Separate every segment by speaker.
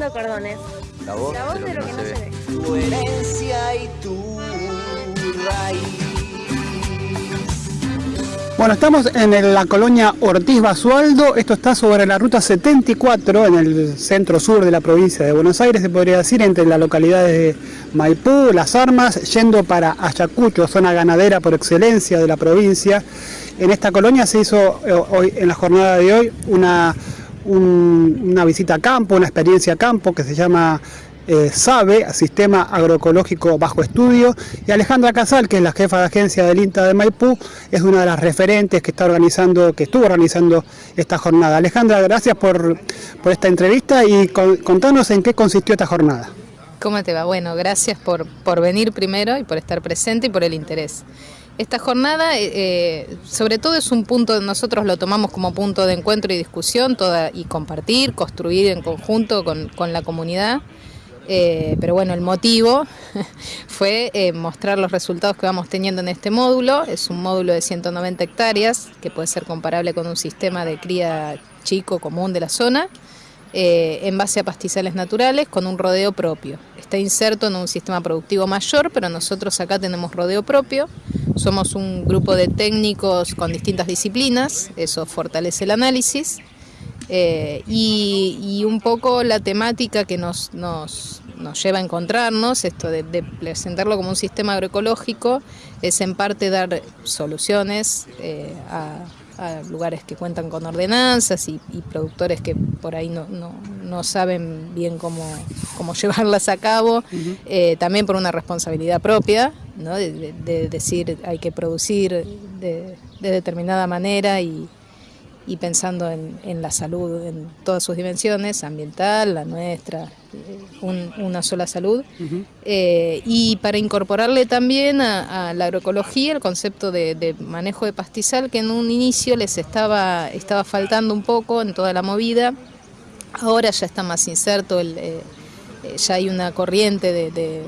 Speaker 1: cordones.
Speaker 2: La voz,
Speaker 1: La voz
Speaker 2: de lo que no se, ve.
Speaker 3: Tu herencia y tu raíz.
Speaker 4: Bueno, estamos en la colonia Ortiz Basualdo. Esto está sobre la ruta 74 en el centro sur de la provincia de Buenos Aires, se podría decir, entre las localidades de Maipú, Las Armas, yendo para Ayacucho, zona ganadera por excelencia de la provincia. En esta colonia se hizo eh, hoy, en la jornada de hoy una, un- una visita a campo, una experiencia a campo que se llama eh, SABE, Sistema Agroecológico Bajo Estudio, y Alejandra Casal, que es la jefa de agencia del INTA de Maipú, es una de las referentes que está organizando, que estuvo organizando esta jornada. Alejandra, gracias por, por esta entrevista y con- contanos en qué consistió esta jornada.
Speaker 5: ¿Cómo te va? Bueno, gracias por, por venir primero y por estar presente y por el interés. Esta jornada, eh, eh, sobre todo, es un punto, nosotros lo tomamos como punto de encuentro y discusión toda, y compartir, construir en conjunto con, la comunidad. Eh, pero bueno, el motivo fue eh, mostrar los resultados que vamos teniendo en este módulo. Es un módulo de 190 hectáreas, que puede ser comparable con un sistema de cría chico común de la zona en base a pastizales naturales con un rodeo propio. Está inserto en un sistema productivo mayor, pero nosotros acá tenemos rodeo propio. Somos un grupo de técnicos con distintas disciplinas, eso fortalece el análisis. Eh, y, y un poco la temática que nos, nos, nos lleva a encontrarnos, esto de, de presentarlo como un sistema agroecológico, es en parte dar soluciones eh, a, a lugares que cuentan con ordenanzas y, y productores que por ahí no, no, no saben bien cómo, cómo llevarlas a cabo, eh, también por una responsabilidad propia, ¿no? de, de- de decir hay que producir de, de determinada manera y, y pensando en, en la salud en todas sus dimensiones, ambiental, la nuestra, eh, un- una sola salud. Eh, y para incorporarle también a, a la agroecología el concepto de, de manejo de pastizal que en un inicio les estaba, estaba faltando un poco en toda la movida. Ahora ya está más inserto, el, eh, eh, ya hay una corriente de, de-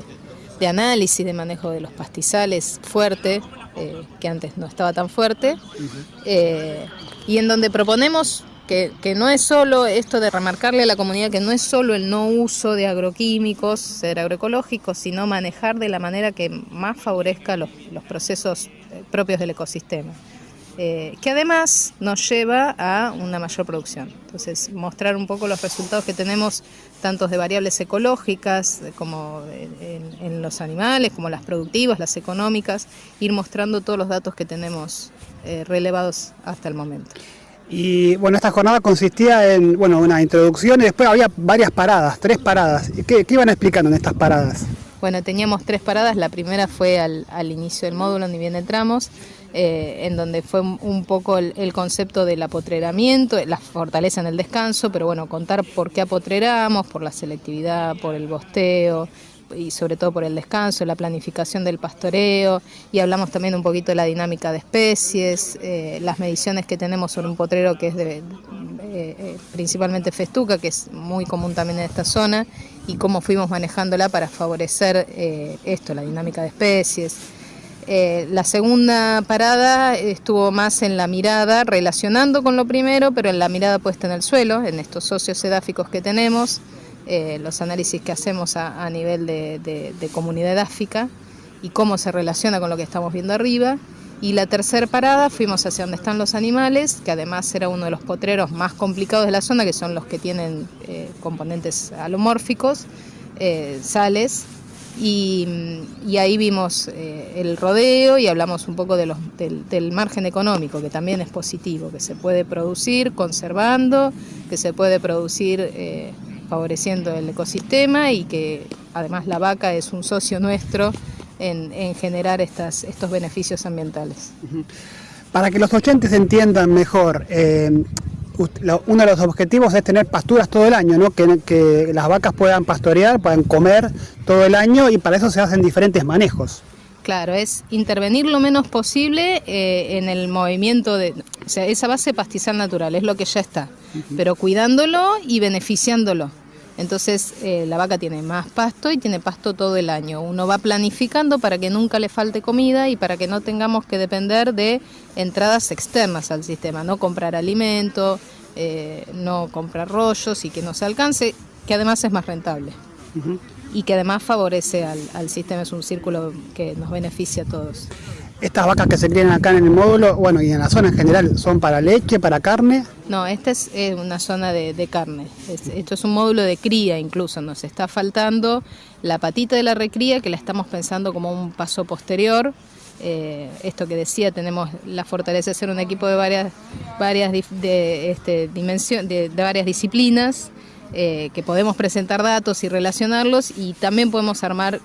Speaker 5: de análisis de manejo de los pastizales fuerte, eh, que antes no estaba tan fuerte, eh, y en donde proponemos que, que no es solo esto de remarcarle a la comunidad que no es solo el no uso de agroquímicos, ser agroecológicos, sino manejar de la manera que más favorezca los, los procesos eh, propios del ecosistema. Eh, que además nos lleva a una mayor producción. Entonces, mostrar un poco los resultados que tenemos, tanto de variables ecológicas, como en, en los animales, como las productivas, las económicas, ir mostrando todos los datos que tenemos eh, relevados hasta el momento.
Speaker 4: Y bueno, esta jornada consistía en bueno, una introducción y después había varias paradas, tres paradas. ¿Y ¿Qué, qué iban explicando en estas paradas?
Speaker 5: Bueno, teníamos tres paradas. La primera fue al, al inicio del módulo, donde bien entramos, eh, en donde fue un poco el, concepto del apotreramiento, la fortaleza en el descanso, pero bueno, contar por qué apotreramos, por la selectividad, por el bosteo y sobre todo por el descanso, la planificación del pastoreo y hablamos también un poquito de la dinámica de especies, eh, las mediciones que tenemos sobre un potrero que es de, eh, eh, principalmente festuca, que es muy común también en esta zona, y cómo fuimos manejándola para favorecer esto, la dinámica de especies. Eh, la segunda parada estuvo más en la mirada, relacionando con lo primero, pero en la mirada puesta en el suelo, en estos socios edáficos que tenemos, eh, los análisis que hacemos a, nivel de, comunidad edáfica y cómo se relaciona con lo que estamos viendo arriba. Y la tercera parada fuimos hacia donde están los animales, que además era uno de los potreros más complicados de la zona, que son los que tienen eh, componentes alomórficos, sales. Y, ahí vimos eh, el rodeo y hablamos un poco del, margen económico, que también es positivo, que se puede producir conservando, que se puede producir eh, favoreciendo el ecosistema y que además la vaca es un socio nuestro en, en generar estas, estos beneficios ambientales.
Speaker 4: Para que los oyentes entiendan mejor, eh, uno de los objetivos es tener pasturas todo el año, ¿no? que, que las vacas puedan pastorear, puedan comer todo el año y para eso se hacen diferentes manejos.
Speaker 5: Claro, es intervenir lo menos posible eh, en el movimiento de... O sea, esa base pastizal natural es lo que ya está, pero cuidándolo y beneficiándolo. Entonces eh, la vaca tiene más pasto y tiene pasto todo el año. Uno va planificando para que nunca le falte comida y para que no tengamos que depender de entradas externas al sistema, no comprar alimento, eh, no comprar rollos y que no se alcance. que además es más rentable y que además favorece al, al sistema, es un círculo que nos beneficia a todos.
Speaker 4: Estas vacas que se crían acá en el módulo, bueno, y en la zona en general, ¿son para leche, para carne?
Speaker 5: No, esta es eh, una zona de, de carne. Es- esto es un módulo de cría incluso. Nos está faltando la patita de la recría que la estamos pensando como un paso posterior. Eh, esto que decía, tenemos la fortaleza de ser un equipo de varias, varias de, este, dimensión, de, de varias disciplinas, eh, que podemos presentar datos y relacionarlos y también podemos armar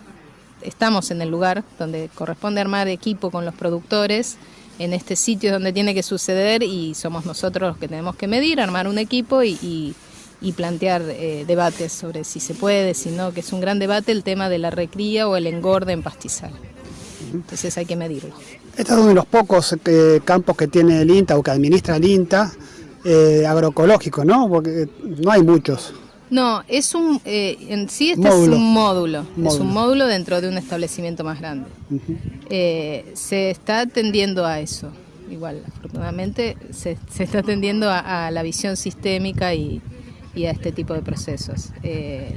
Speaker 5: estamos en el lugar donde corresponde armar equipo con los productores, en este sitio donde tiene que suceder y somos nosotros los que tenemos que medir, armar un equipo y, y- y plantear eh, debates sobre si se puede, si no, que es un gran debate el tema de la recría o el engorde en pastizal. Entonces hay que medirlo.
Speaker 4: Este es uno de los pocos eh, campos que tiene el INTA o que administra el INTA eh, agroecológico, ¿no? Porque no hay muchos.
Speaker 5: No, es un, eh, en sí este
Speaker 4: Módulo.
Speaker 5: es un módulo, es un módulo dentro de un establecimiento más grande. Eh, se está atendiendo a eso, igual, afortunadamente se, se está atendiendo a, a la visión sistémica y, y a este tipo de procesos. Eh,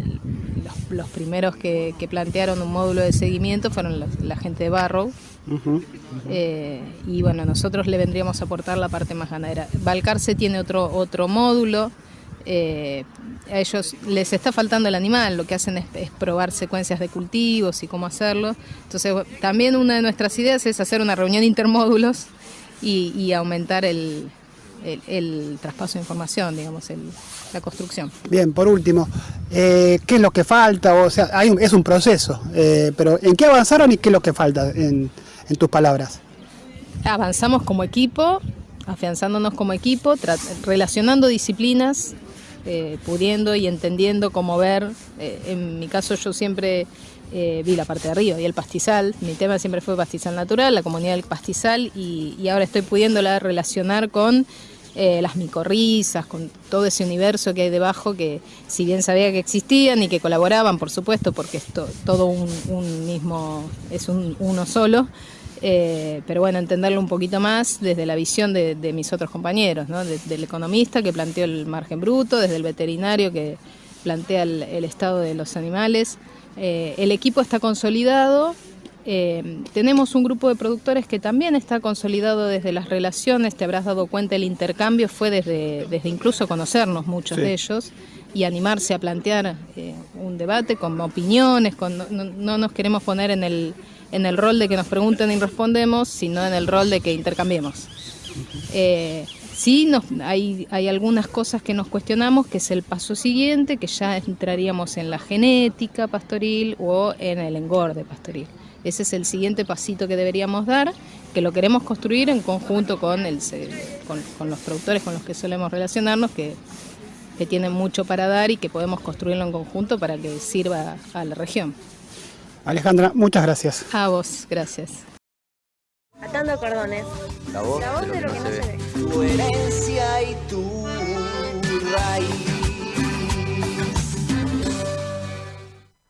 Speaker 5: los, los primeros que, que plantearon un módulo de seguimiento fueron los- la gente de Barrow, eh, y bueno, nosotros le vendríamos a aportar la parte más ganadera. Balcarce tiene otro, otro módulo. eh, a ellos les está faltando el animal, lo que hacen es, es probar secuencias de cultivos y cómo hacerlo. Entonces, también una de nuestras ideas es hacer una reunión intermódulos y, y aumentar el, el- el traspaso de información, digamos, el- la construcción.
Speaker 4: Bien, por último, eh, ¿qué es lo que falta? O sea, hay un- es un proceso, eh, pero ¿en qué avanzaron y qué es lo que falta en, en tus palabras?
Speaker 5: avanzamos como equipo, afianzándonos como equipo, relacionando disciplinas, eh, pudiendo y entendiendo cómo ver. eh, en mi caso yo siempre eh, vi la parte de arriba y el pastizal. Mi tema siempre fue pastizal natural, la comunidad del pastizal y, y ahora estoy pudiéndola relacionar con eh, las micorrizas, con todo ese universo que hay debajo que si bien sabía que existían y que colaboraban, por supuesto, porque es to- todo un, mismo, es un, uno solo, eh, pero bueno, entenderlo un poquito más desde la visión de, mis otros compañeros, ¿no? De- del economista que planteó el margen bruto, desde el veterinario que plantea el, el estado de los animales. Eh, el equipo está consolidado, eh, tenemos un grupo de productores que también está consolidado desde las relaciones, te habrás dado cuenta, el intercambio fue desde, desde incluso conocernos muchos
Speaker 4: Sí.
Speaker 5: de ellos y animarse a plantear eh, un debate con opiniones, con, no, no- no nos queremos poner en el, en el rol de que nos pregunten y respondemos, sino en el rol de que intercambiemos. Eh, sí, nos- hay, hay algunas cosas que nos cuestionamos, que es el paso siguiente, que ya entraríamos en la genética pastoril o en el engorde pastoril. Ese es el siguiente pasito que deberíamos dar, que lo queremos construir en conjunto con, el, se- con, con los productores con los que solemos relacionarnos, que, que tienen mucho para dar y que podemos construirlo en conjunto para que sirva a la región.
Speaker 4: Alejandra, muchas gracias.
Speaker 5: A vos, gracias.
Speaker 1: Atando cordones.
Speaker 2: La voz,
Speaker 1: La voz
Speaker 2: de lo que no se ve.
Speaker 3: Tu herencia y tu raíz.